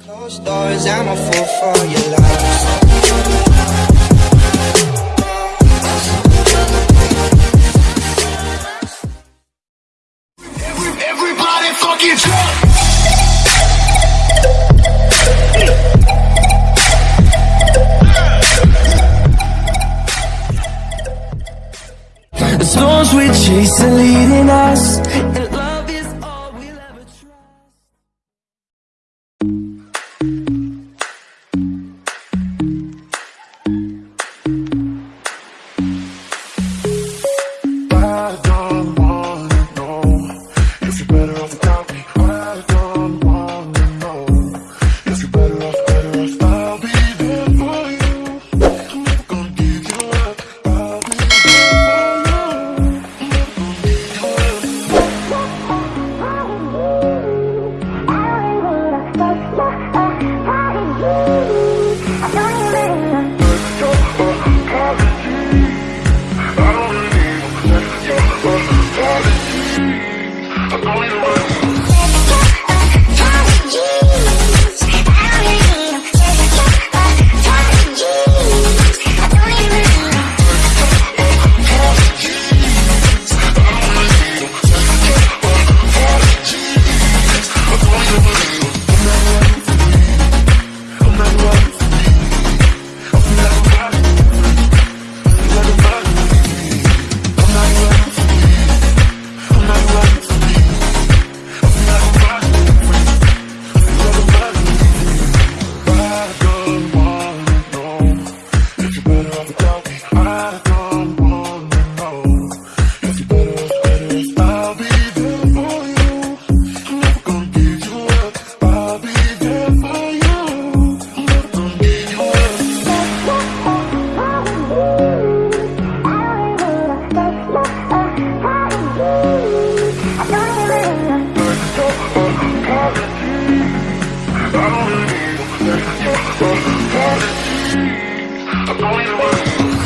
Close closed doors, I'm a fool for your love. I believe in